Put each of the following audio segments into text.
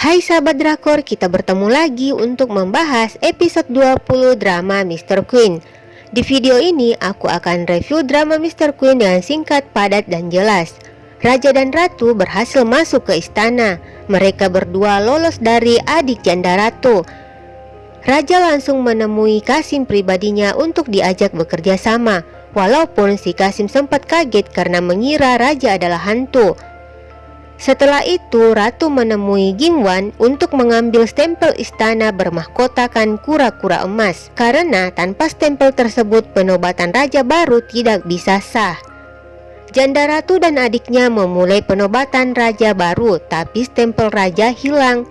Hai sahabat drakor, kita bertemu lagi untuk membahas episode 20 drama Mr. Queen. Di video ini aku akan review drama Mr. Queen dengan singkat, padat, dan jelas. Raja dan Ratu berhasil masuk ke istana. Mereka berdua lolos dari adik janda Ratu. Raja langsung menemui Kasim pribadinya untuk diajak bekerja sama. Walaupun si Kasim sempat kaget karena mengira Raja adalah hantu. Setelah itu, Ratu menemui Gimwan untuk mengambil stempel istana bermahkotakan kura-kura emas karena tanpa stempel tersebut penobatan raja baru tidak bisa sah. Janda Ratu dan adiknya memulai penobatan raja baru, tapi stempel raja hilang.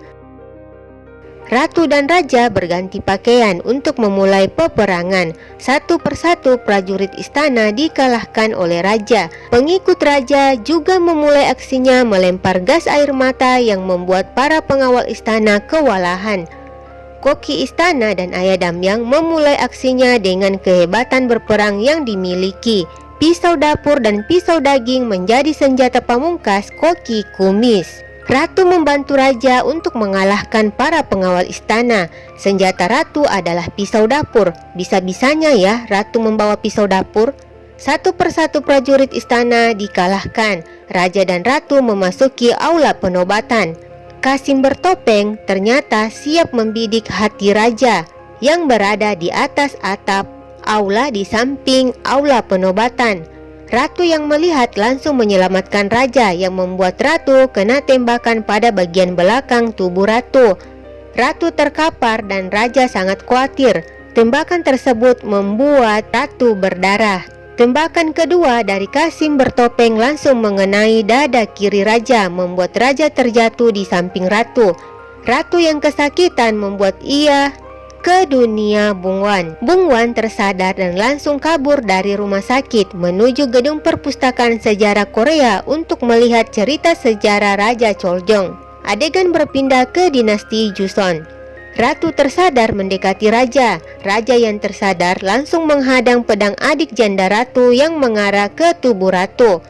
Ratu dan Raja berganti pakaian untuk memulai peperangan. Satu persatu prajurit istana dikalahkan oleh Raja. Pengikut Raja juga memulai aksinya melempar gas air mata yang membuat para pengawal istana kewalahan. Koki istana dan Ayah Damyang memulai aksinya dengan kehebatan berperang yang dimiliki. Pisau dapur dan pisau daging menjadi senjata pamungkas Koki Kumis. Ratu membantu raja untuk mengalahkan para pengawal istana. Senjata ratu adalah pisau dapur. Bisa-bisanya ya ratu membawa pisau dapur. Satu persatu prajurit istana dikalahkan. Raja dan ratu memasuki aula penobatan. Kasim bertopeng ternyata siap membidik hati raja yang berada di atas atap aula di samping aula penobatan. Ratu yang melihat langsung menyelamatkan raja yang membuat ratu kena tembakan pada bagian belakang tubuh ratu. Ratu terkapar dan raja sangat khawatir. Tembakan tersebut membuat ratu berdarah. Tembakan kedua dari Kasim bertopeng langsung mengenai dada kiri raja membuat raja terjatuh di samping ratu. Ratu yang kesakitan membuat ia ke dunia Bung Wan. Tersadar dan langsung kabur dari rumah sakit menuju gedung perpustakaan sejarah Korea untuk melihat cerita sejarah Raja Choljong. Adegan berpindah ke dinasti Joseon. Ratu tersadar mendekati raja. Raja yang tersadar langsung menghadang pedang adik janda ratu yang mengarah ke tubuh ratu.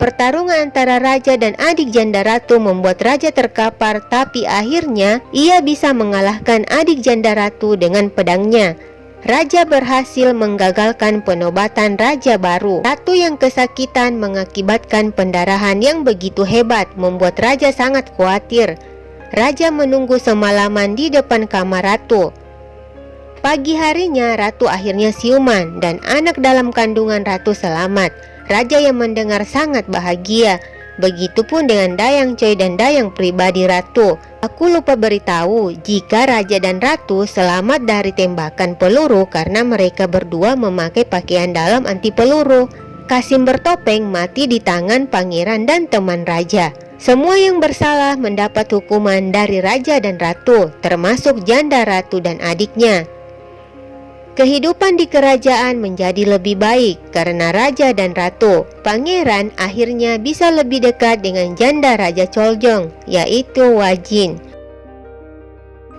Pertarungan antara raja dan adik janda ratu membuat raja terkapar tapi akhirnya ia bisa mengalahkan adik janda ratu dengan pedangnya. Raja berhasil menggagalkan penobatan raja baru. Ratu yang kesakitan mengakibatkan pendarahan yang begitu hebat membuat raja sangat khawatir. Raja menunggu semalaman di depan kamar ratu. Pagi harinya ratu akhirnya siuman dan anak dalam kandungan ratu selamat. Raja yang mendengar sangat bahagia. Begitupun dengan Dayang Choi dan Dayang pribadi Ratu. Aku lupa beritahu jika Raja dan Ratu selamat dari tembakan peluru karena mereka berdua memakai pakaian dalam anti peluru. Kasim bertopeng mati di tangan pangeran dan teman raja. Semua yang bersalah mendapat hukuman dari raja dan ratu, termasuk janda ratu dan adiknya. Kehidupan di kerajaan menjadi lebih baik karena raja dan ratu. Pangeran akhirnya bisa lebih dekat dengan janda Raja Choljong, yaitu Wajin.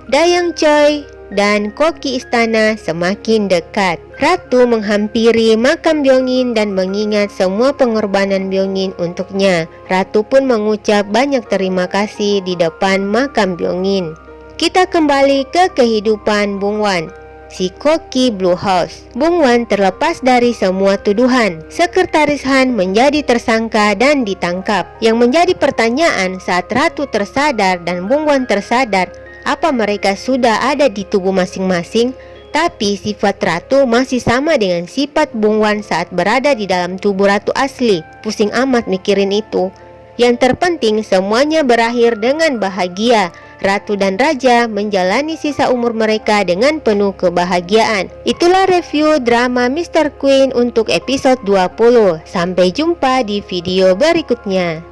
Dayang Choi dan koki istana semakin dekat. Ratu menghampiri makam Byongin dan mengingat semua pengorbanan Byongin untuknya. Ratu pun mengucap banyak terima kasih di depan makam Byongin. Kita kembali ke kehidupan Bung Wan si Koki Blue House. Bung Wan terlepas dari semua tuduhan. Sekretaris Han menjadi tersangka dan ditangkap. Yang menjadi pertanyaan saat Ratu tersadar dan Bung Wan tersadar, apa mereka sudah ada di tubuh masing-masing? Tapi sifat Ratu masih sama dengan sifat Bung Wan saat berada di dalam tubuh Ratu asli. Pusing amat mikirin itu. Yang terpenting semuanya berakhir dengan bahagia. Ratu dan Raja menjalani sisa umur mereka dengan penuh kebahagiaan. Itulah review drama Mr. Queen untuk episode 20. Sampai jumpa di video berikutnya.